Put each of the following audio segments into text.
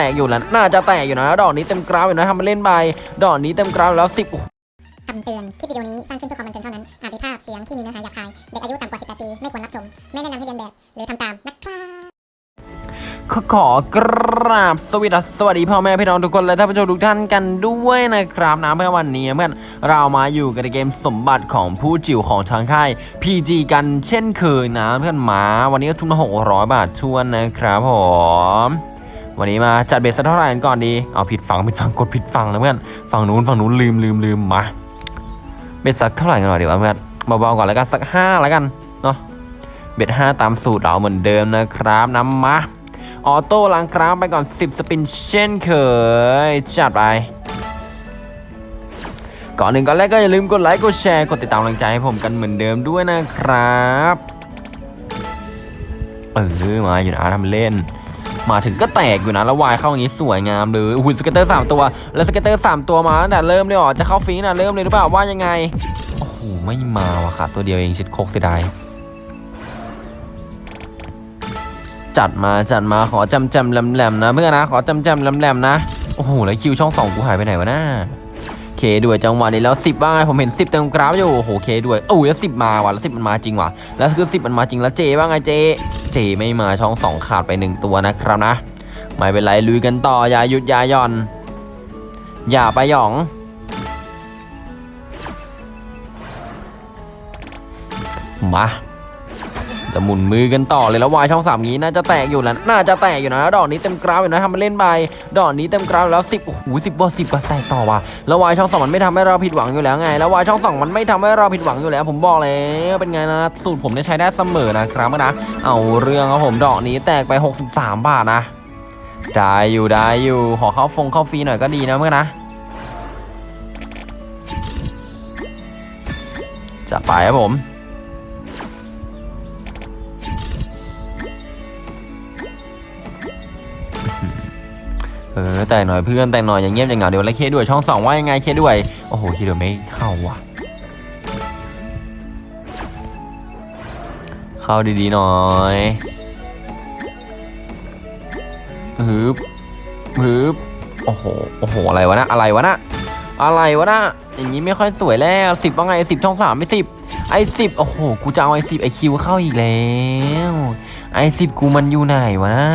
แตกอยู่แล้วน่าจะแตกอยู่นะดอกนี้เต็มกราฟอยู่นะทำมาเล่นไปดอกนี้เต็มกราฟแล้วสิบคำเตือน คลิปวิดีโอนี้สร้างขึ้นเพื่อความบันเทิงเท่านั้น อาจมีภาพเสียงที่มีเนื้อหาหยาบคาย เด็กอายุต่ำกว่า 18 ปี ไม่ควรรับชม ไม่แนะนำให้เรียนแบบ หรือทำตาม นะครับขอขอกราบสวัสดีสวัสดีพ่อแม่พี่น้องทุกคนและท่านผู้ชมทุกท่านกันด้วยนะครับนะเมื่อวันนี้เพื่อนเรามาอยู่กันในเกมสมบัติของผู้จิ๋วของทางค่าย PG กันเช่นเคยนะเพื่อนหมาวันนี้ก็ทุนมา600บาทถ้วนนะครับผม วันนี้มาจัด bet สักเท่าไหร่กันก่อนดี เอาผิดฝั่งผิดฝั่งกดผิดฝั่งแล้วเพื่อน ฝั่งนู้นฝั่งนู้นลืมลืมลืมมา bet สักเท่าไหร่กันหน่อยดีวะเพื่อนเบาๆก่อนแล้วกันสักห้าแล้วกันเนาะ bet ห้าตามสูตรเราเหมือนเดิมนะครับน้ำมา auto ล้างกราฟไปก่อน 10 spin เช่นเคย จัดไป ก่อนหนึ่งก่อนแรกก็อย่าลืมกดไลค์ กดแชร์ กดติดตามกำลังใจให้ผมกันเหมือนเดิมด้วยนะครับ เออ มาอยู่นะทำเล่น มาถึงก็แตกอยู่นะแล้ววายเข้าอย่างนี้สวยงามเลยหุ่น scatter 3ตัว แล้ว scatter 3ตัวมาตั้งแต่เริ่มเลยเหรอจะเข้าฟีนะเริ่มเลยหรือเปล่าว่ายังไงโอ้โหไม่มาว่ะค่ะ ตัวเดียวเองชิดโคกเสียดายจัดมาจัดมาขอจำจำแหลมๆนะเพื่อนนะขอจำจำแหลมๆนะโอ้โหแล้ว Q ช่องสองกูหายไปไหนวะน้า K ด้วยจังหวะนี้แล้วสิบบ้างไงผมเห็นสิบเต็มกราฟอยู่โอ้โห K ด้วยโอ้ยแล้วสิบมาว่ะแล้วสิบมันมาจริงว่ะแล้วคือสิบมันมาจริงแล้วเจบ้างไงเจ เจไม่มาช่องสองขาดไปหนึ่งตัวนะครับนะ ไม่เป็นไรลุยกันต่ออย่าหยุดอย่าย่อน อย่าไปหยองมา จะหมุนมือกันต่อเลยแล้ววายช่องสามนี้น่าจะแตกอยู่แล้วน่าจะแตกอยู่นะดอกนี้เต็มกราฟอยู่นะทำมาเล่นไปดอกนี้เต็มกราฟแล้วสิบโอ้โหสิบว่าสิบว่าแตกต่อว่ะแล้ววายช่องสองมันไม่ทำให้เราผิดหวังอยู่แล้วไง แล้ววายช่องสองมันไม่ทำให้เราผิดหวังอยู่แล้ว ผมบอกแล้วเป็นไงนะสูตรผมเนี่ยใช้ได้เสมอนะครับนะเอาเรื่องครับผมดอกนี้แตกไป 63 บาทนะได้อยู่ได้อยู่ขอเข้าฟงเข้าฟรีหน่อยก็ดีนะเมื่อนะจะไปครับผม เออแต่หน่อยเพื่อนแต่หน่อยอย่างเงียบอย่างเหงาเดี๋ยวแล้วเคด้วยช่องสองว่ายังไงเคด้วยโอ้โหเคด้วยไม่เข้าว่ะ เข้าดีๆหน่อยฮึบฮึบโอ้โหโอ้โหอะไรวะนะอะไรวะนะอะไรวะนะอย่างนี้ไม่ค่อยสวยแล้วสิบว่าไงสิบช่องสามไม่สิบไอสิบโอ้โหกูจะเอาไอสิบไอคิวเข้าอีกแล้วไอสิบกูมันอยู่ไหนวะนะ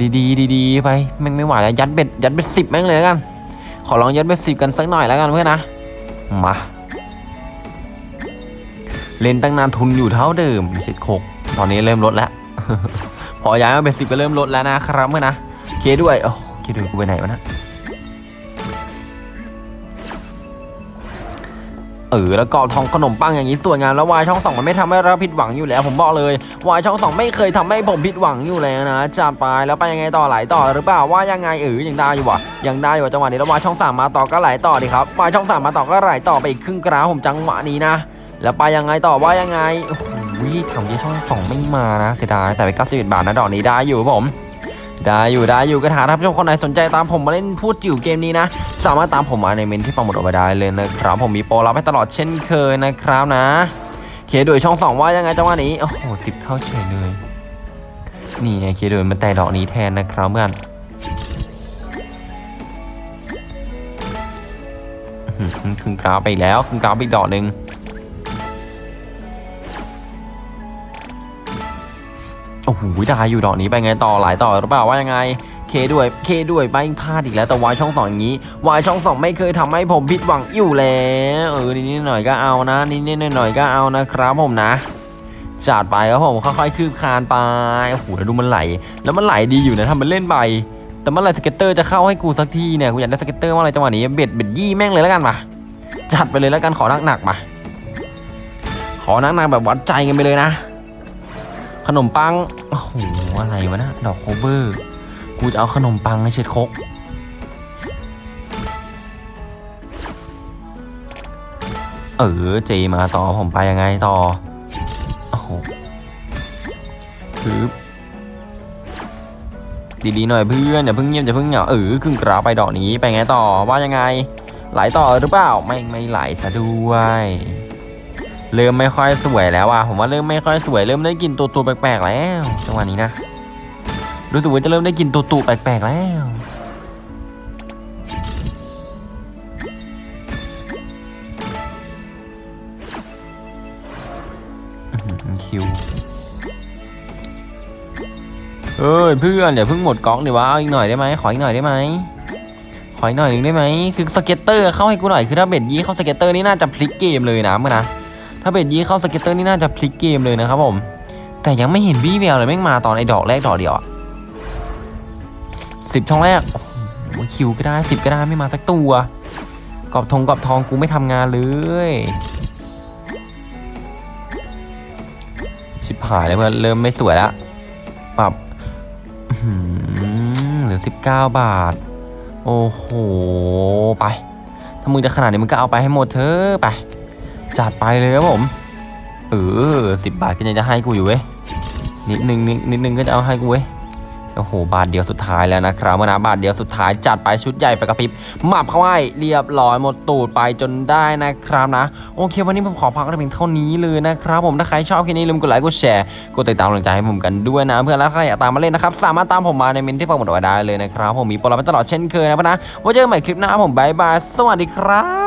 ดีๆดีๆไปแม่งไม่ไหวแล้วยัดเบ็ดยัดเบ็ดสิบแม่งเลยแล้วกัน ขอลองยัดเบ็ดสิบกันสักหน่อยแล้วกันเพื่อนนะมาเล่นตั้งนานทุนอยู่เท่าเดิมชิดโคกตอนนี้เริ่มลดแล้ว พอย้ายมาเป็นสิบก็เริ่มลดแล้วนะครับเพื่อนนะเคด้วยโอ้เคด้วยกูไปไหนวะนะ เออแล้วก็ทองขนมปังอย่างนี้สวยงามแล้ววายช่องสองมันไม่ทำให้เราผิดหวังอยู่แล้ว ผมบอกเลยวายช่องสองไม่เคยทำให้ผมผิดหวังอยู่แล้วนะจัดไปแล้วไปยังไงต่อไหลต่อหรือเปล่าว่ายังไงเออยังได้อยู่วะยังได้อยู่จังหวะนี้แล้ววายช่องสามมาต่อก็ไหลต่อดีครับวายช่องสามมาต่อก็ไหลต่อไปอีกครึ่งกราผมจังหวะนี้นะ แล้วไปยังไงต่อว่ายังไงโอ้โหทำที่ช่องสองไม่มานะเสียดายแต่ไป91บบาทนะดอกนี้ได้อยู่ผม ได้อยู่ได้อยู่กระถาท่านผู้ชมคนไหนสนใจตามผมมาเล่นพูดจิ๋วเกมนี้นะ สามารถตามผมมาในเมนที่ปังหมดเอาไปได้เลยนะครับผมมีโปรรับให้ตลอดเช่นเคยนะครับนะเคโดยช่องสองว่ายังไงจังหวะนี้โอ้โหติดเข้าเฉยเลยนี่ไงเคโดยมันแต่ดอกนี้แทนนะครับเพื่อนอื้อหือครึ่งกราฟไปแล้วครึ่งกราฟไปอีกดอกหนึ่ง โอ้โหได้อยู่ดอกนี้ไปไงต่อหลายต่อหรือเปล่าว่ายังไง เคด้วยเคด้วยไปพลาดอีกแล้วแต่วายช่องสองอย่างนี้วายช่องสองไม่เคยทำให้ผมผิดหวังอยู่แล้วเออนิดหน่อยก็เอานะนิดหน่อยก็เอานะครับผมนะจัดไปครับผมค่อยๆคืบคลานไปโอ้โหแล้วดูมันไหล แล้วมันไหลดีอยู่นะทำมันเล่นไปแต่เมื่อไหร่ scatter จะเข้าให้กูสักทีเนี่ยกูอยากได้ scatter เมื่อไรจังหวะนี้ bet bet ยี่แม่งเลยแล้วกันมาจัดไปเลยแล้วกันขอหนักๆมาขอหนักๆแบบวัดใจกันไปเลยนะ ขนมปัง โอ้โห อะไรวะนะ ดอก clover กูจะเอาขนมปังให้เช็ดคกเออเจมาต่อผมไปยังไงต่อ โอ้โหคือดีๆหน่อยเพื่อนอย่าเพิ่งเงียบอย่าเพิ่งเหงาเออครึ่งกราไปดอกนี้ไปไงต่อว่ายังไง ไหลต่อหรือเปล่า ไม่ไม่ไหลซะด้วย เริ่มไม่ค่อยสวยแล้วอะผมว่าเริ่มไม่ค่อยสวยเริ่มได้กลินตัวตัวๆแปลกๆแล้วจังหวะนี้นะรู้สึกว่าจะเริ่มได้กลินตุ่ๆแปลกๆแล้วQ เอ้ยเพื่อนอย่าเพิ่งหมดก๊อกเดี๋ยววะเอาอีกหน่อยได้ไหมขออีกหน่อยได้ไหมขออีกหน่อยหนึ่งได้ไหมคือ scatter เข้าให้กูหน่อยคือถ้า bet ยี่เข้า scatter นี่น่าจะพลิกเกมเลยนะเมื่อนะ ถ้า bet ยี่เข้า scatter นี่น่าจะพลิกเกมเลยนะครับผม แต่ยังไม่เห็นวี่แววเลยแม่งมาตอนไอ้ดอกแรกดอกเดียวอะสิบช่องแรกโอ้ Q ก็ได้สิบก็ได้ไม่มาสักตัวกรอบทงกรอบทองกูไม่ทำงานเลยชิบหายเลยเพื่อนเริ่มไม่สวยแล้วปรับหือเหลือสิบเก้าบาท โอ้โห ไป ถ้ามึงจะขนาดนี้มึงก็เอาไปให้หมดเถอะไป จัดไปเลยครับผมเออสิบบาทก็ยังจะให้กูอยู่เว้ยนิดนึงนิดนิดนึงก็จะเอาให้กูเว้ยโอ้โห บาทเดียวสุดท้ายแล้วนะครับมานะบาทเดียวสุดท้ายจัดไปชุดใหญ่ไฟกระพริบหมับเข้าให้เรียบร้อยหมดตูดไปจนได้นะครับนะ โอเค วันนี้ผมขอพักกันเพียงเท่านี้เลยนะครับ ผมถ้าใครชอบคลิปนี้ลืมกดไลค์กดแชร์กดติดตามกำลังใจให้ผมกันด้วยนะ เพื่อนแล้วใครอยากตามมาเล่นนะครับ สามารถตามผมมาในเมนต์ที่ผมบอกไว้ได้เลยนะครับ ผมมีโปรไว้ตลอดเช่นเคยนะเพื่อนนะไว้เจอกันใหม่คลิปหน้าผม bye bye สวัสดีครับ